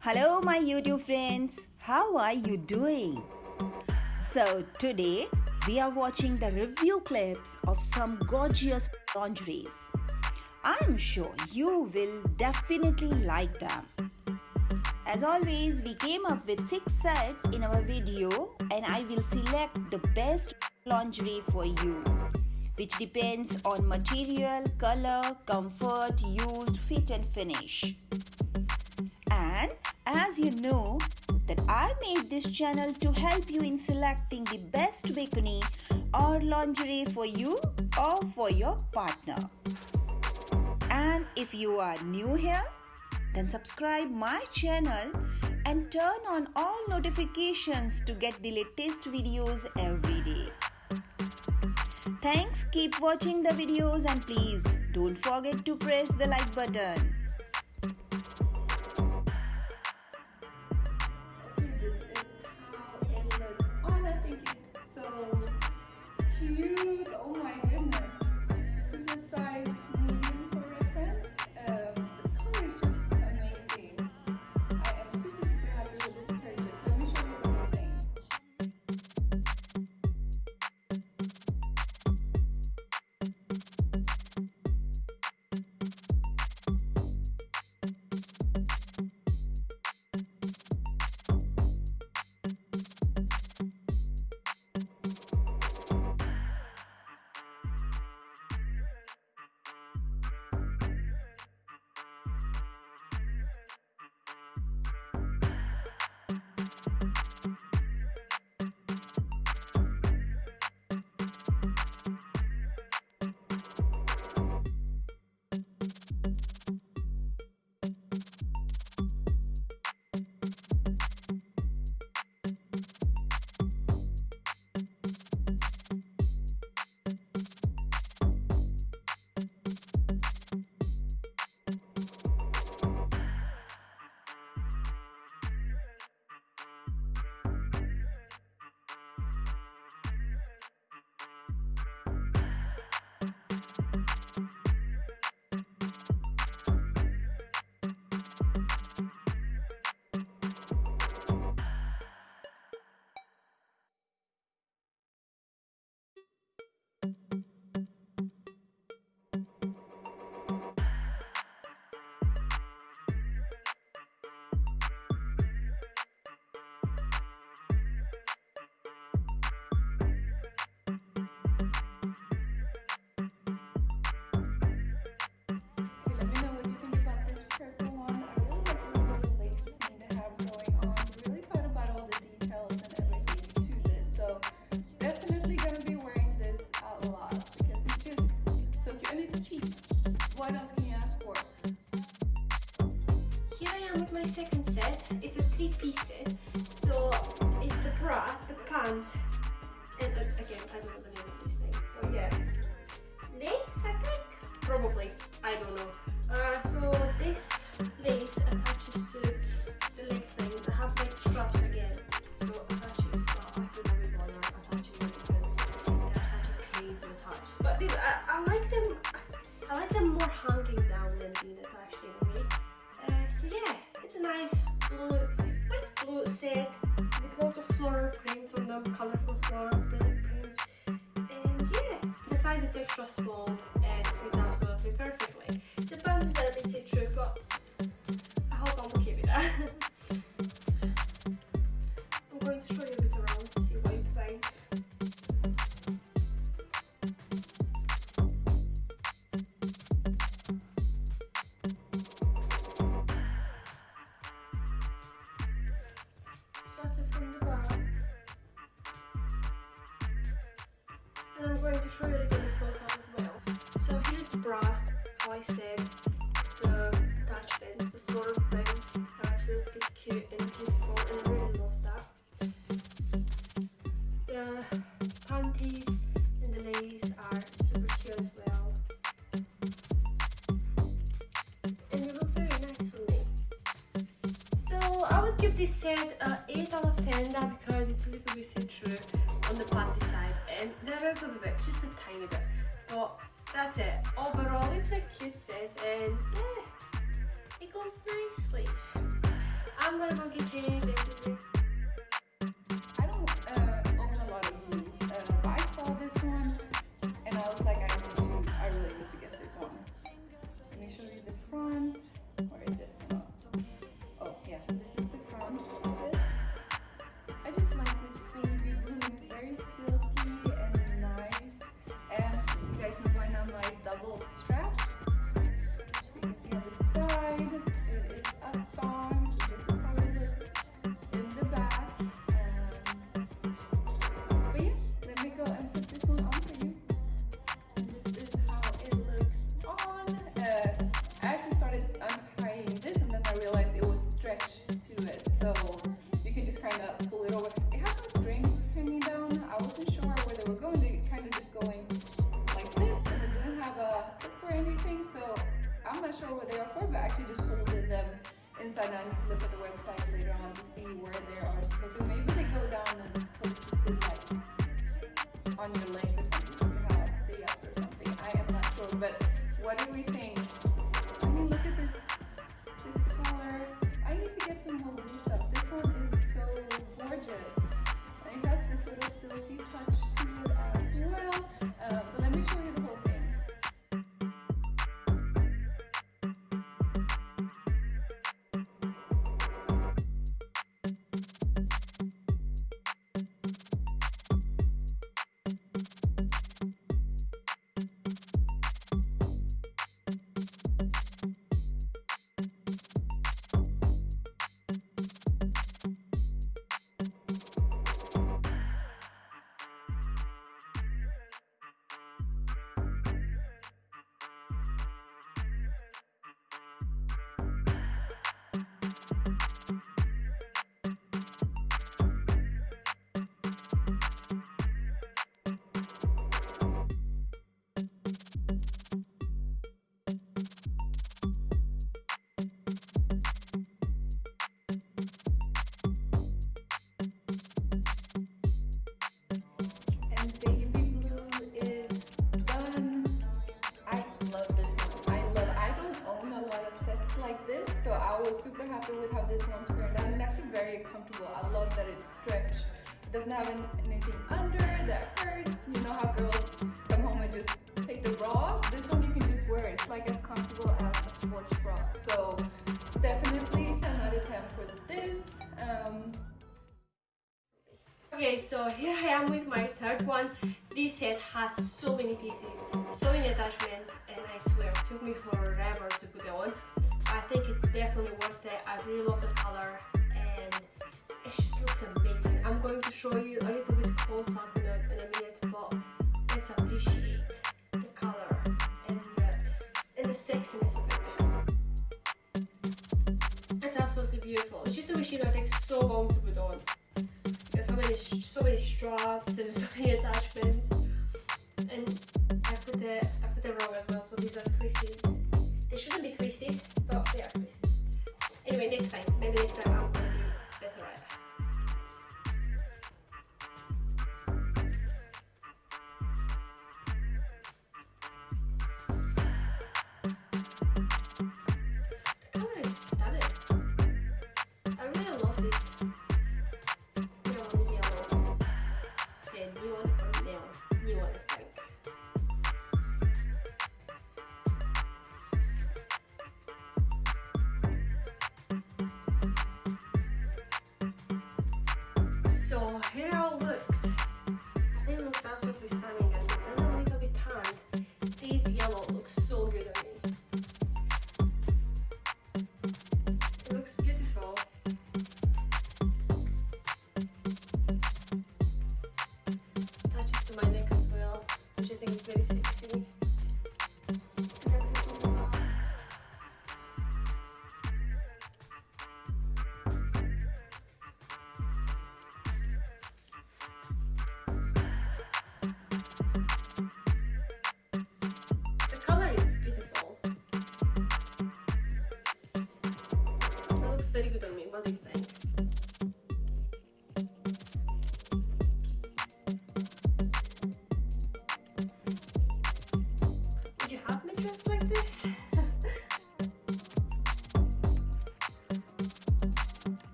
Hello, my YouTube friends. How are you doing? So, today we are watching the review clips of some gorgeous lingeries. I'm sure you will definitely like them. As always, we came up with 6 sets in our video and I will select the best lingerie for you which depends on material, color, comfort, used, fit and finish. And as you know that I made this channel to help you in selecting the best bikini or lingerie for you or for your partner. And if you are new here, then subscribe my channel and turn on all notifications to get the latest videos every day. Thanks, keep watching the videos and please don't forget to press the like button. Yeah it goes nicely I'm gonna go get changed this. I'm not sure what they are for, but I actually just folded them inside. Now I need to look at the website later on to see where they are supposed to. Maybe they go down and it's supposed to sit like on your legs or something. Ups or something. I am not sure, but what do we think? Like this, so I was super happy with how this one turned out. And actually very comfortable. I love that it's stretched. It doesn't have an- anything under that hurts. You know how girls come home and just take the bra off. This one you can just wear. It's like as comfortable as a sports bra. So definitely 10 out of 10 for this. Um, Okay, so here I am with my third one. This set has so many pieces, so many attachments, and I swear it took me forever think it's definitely worth it. I really love the color and it just looks amazing. I'm going to show you a little bit close up in a, in a minute, but let's appreciate the color and the, and the sexiness of it. It's absolutely beautiful. It's just a machine that takes so long to put on. There's so many, so many straps and so many attachments. And I put the I put the wrong as well, so these are So here how it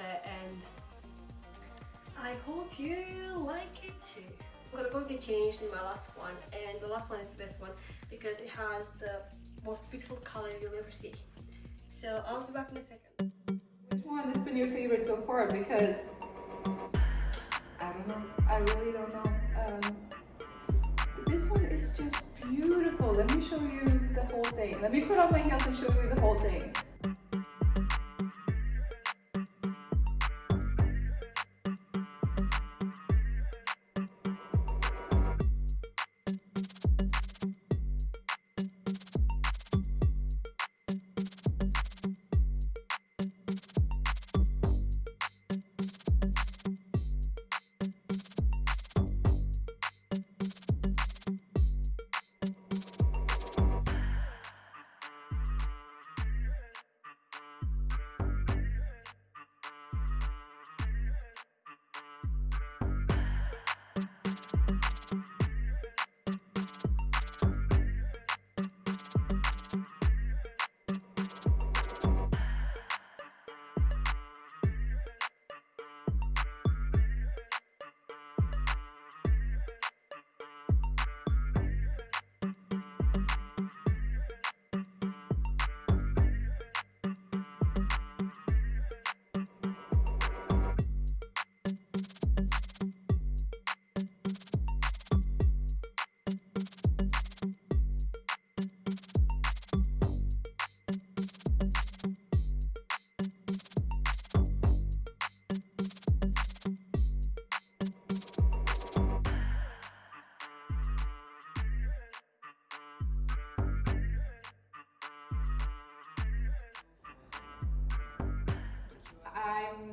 love it and I hope you like it too. I'm gonna go get changed in my last one and the last one is the best one because it has the most beautiful color you'll ever see. So I'll be back in a second. Which one has been your favorite so far? Because I don't know. I really don't know. Um, this one is just beautiful. Let me show you the whole thing. Let me put on my heels and show you the whole thing.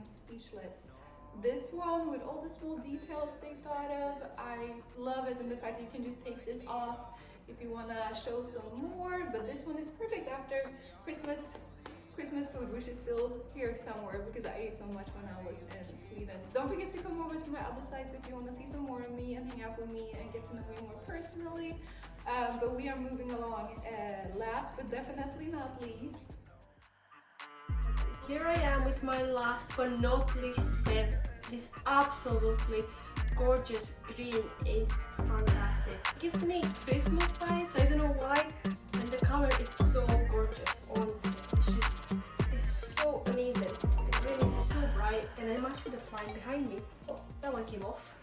Speechless. This one, with all the small details they thought of, I love it and the fact that you can just take this off if you want to show some more. But this one is perfect after Christmas Christmas food, which is still here somewhere because I ate so much when I was in Sweden. Don't forget to come over to my other sites if you want to see some more of me and hang out with me and get to know me more personally. Um, but we are moving along. Uh, last but definitely not least, Here I am with my last but not least set. This absolutely gorgeous green is fantastic. It gives me Christmas vibes, I don't know why. And the color is so gorgeous, honestly. It's just, it's so amazing. The green is so bright and I match with the plant behind me. Oh, that one came off.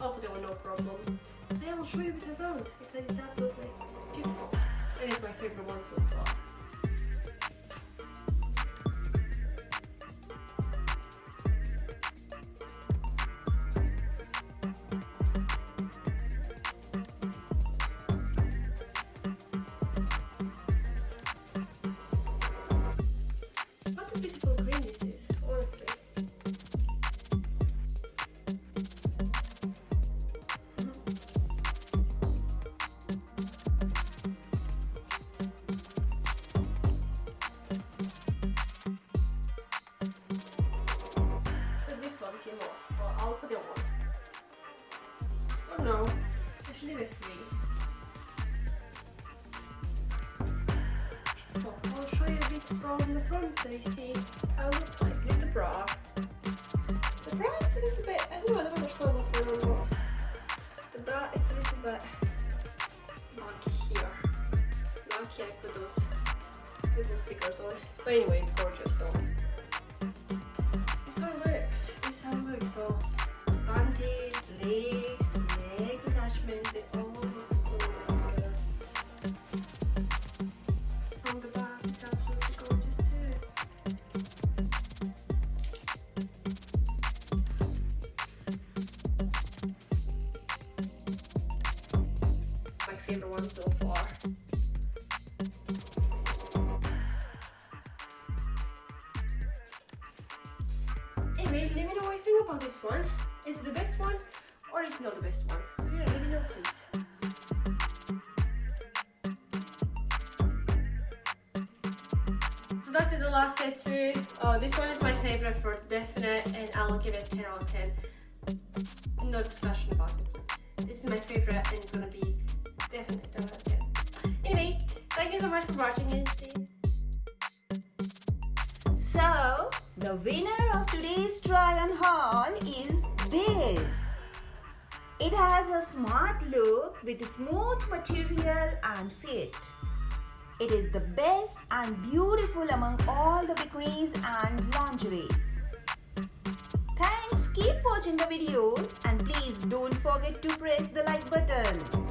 I'll put it on no problem. So yeah, I'll show you a bit around because it's absolutely beautiful. And it's my favorite one so far. I should leave it free. So I'll show you a bit from the front so you see how it looks like. This is a bra. The bra it's a little bit, I don't know, I don't understand what's going on. The bra it's a little bit lucky here. Lucky I put those little stickers on. But anyway, it's gorgeous so. Let me know what you think about this one. Is it the best one or is it not the best one? So yeah, let me know please. So that's it the last set too. Oh, uh, this one is my favorite for definite, and I'll give it 10 out of 10. No discussion about it. This is my favorite, and it's gonna be definite 10 out of 10. Anyway, thank you so much for watching and see. So, the winner of today's try on haul is this. It has a smart look with smooth material and fit. It is the best and beautiful among all the bikinis and lingeries. Thanks, keep watching the videos and please don't forget to press the like button.